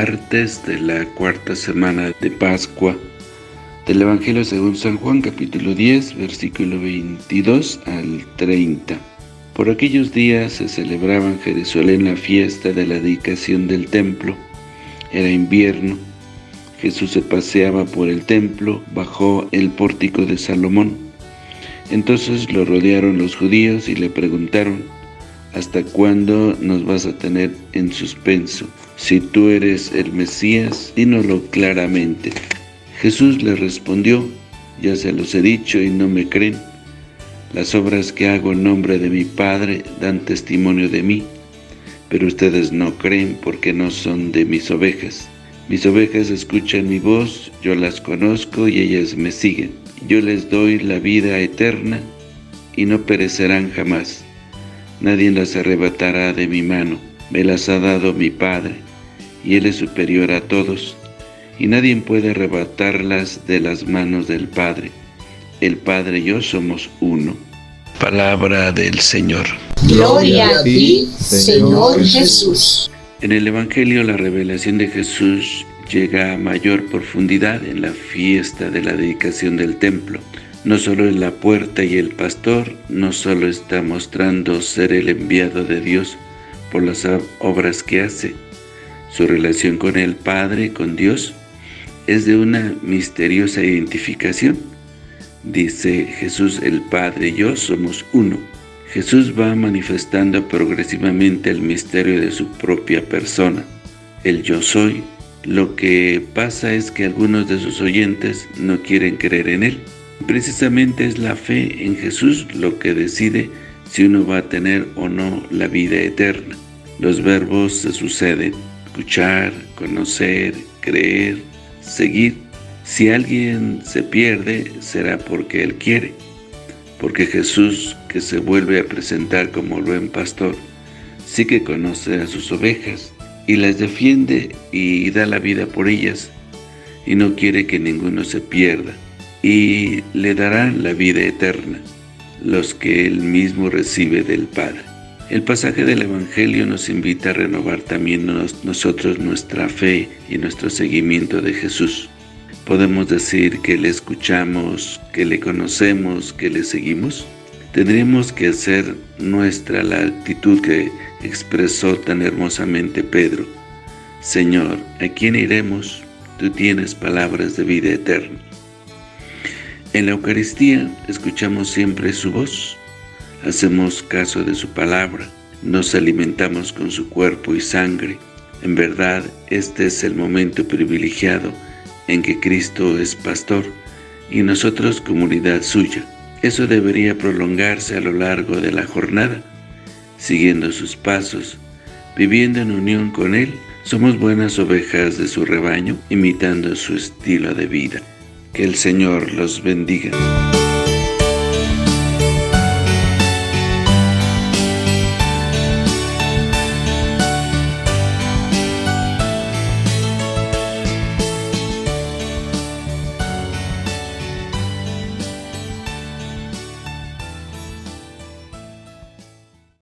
martes de la cuarta semana de Pascua del Evangelio según San Juan capítulo 10 versículo 22 al 30. Por aquellos días se celebraba en Jerusalén la fiesta de la dedicación del templo. Era invierno. Jesús se paseaba por el templo, bajó el pórtico de Salomón. Entonces lo rodearon los judíos y le preguntaron, ¿Hasta cuándo nos vas a tener en suspenso? Si tú eres el Mesías, dínoslo claramente. Jesús le respondió, ya se los he dicho y no me creen. Las obras que hago en nombre de mi Padre dan testimonio de mí, pero ustedes no creen porque no son de mis ovejas. Mis ovejas escuchan mi voz, yo las conozco y ellas me siguen. Yo les doy la vida eterna y no perecerán jamás Nadie las arrebatará de mi mano. Me las ha dado mi Padre, y Él es superior a todos, y nadie puede arrebatarlas de las manos del Padre. El Padre y yo somos uno. Palabra del Señor. Gloria a ti, Señor Jesús. En el Evangelio la revelación de Jesús llega a mayor profundidad en la fiesta de la dedicación del templo. No solo es la puerta y el pastor, no solo está mostrando ser el enviado de Dios por las obras que hace. Su relación con el Padre, con Dios, es de una misteriosa identificación. Dice Jesús, el Padre y yo somos uno. Jesús va manifestando progresivamente el misterio de su propia persona, el yo soy. Lo que pasa es que algunos de sus oyentes no quieren creer en Él. Precisamente es la fe en Jesús lo que decide si uno va a tener o no la vida eterna. Los verbos se suceden, escuchar, conocer, creer, seguir. Si alguien se pierde, será porque Él quiere, porque Jesús, que se vuelve a presentar como buen pastor, sí que conoce a sus ovejas, y las defiende y da la vida por ellas, y no quiere que ninguno se pierda y le darán la vida eterna, los que Él mismo recibe del Padre. El pasaje del Evangelio nos invita a renovar también nosotros nuestra fe y nuestro seguimiento de Jesús. ¿Podemos decir que le escuchamos, que le conocemos, que le seguimos? Tendríamos que hacer nuestra la actitud que expresó tan hermosamente Pedro. Señor, ¿a quién iremos? Tú tienes palabras de vida eterna. En la Eucaristía escuchamos siempre su voz, hacemos caso de su palabra, nos alimentamos con su cuerpo y sangre. En verdad, este es el momento privilegiado en que Cristo es pastor y nosotros comunidad suya. Eso debería prolongarse a lo largo de la jornada, siguiendo sus pasos, viviendo en unión con Él. Somos buenas ovejas de su rebaño, imitando su estilo de vida. Que el Señor los bendiga.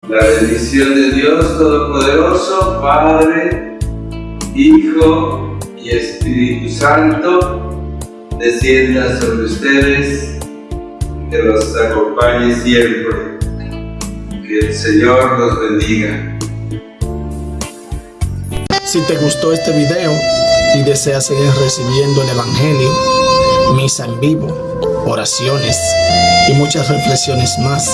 La bendición de Dios Todopoderoso, Padre, Hijo y Espíritu Santo, descienda sobre ustedes, que los acompañe siempre. Que el Señor los bendiga. Si te gustó este video y deseas seguir recibiendo el Evangelio, misa en vivo, oraciones y muchas reflexiones más,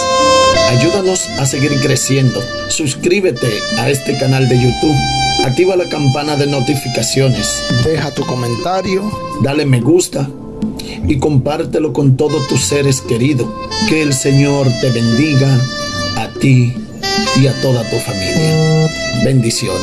ayúdanos a seguir creciendo. Suscríbete a este canal de YouTube Activa la campana de notificaciones. Deja tu comentario. Dale me gusta. Y compártelo con todos tus seres queridos. Que el Señor te bendiga a ti y a toda tu familia. Bendiciones.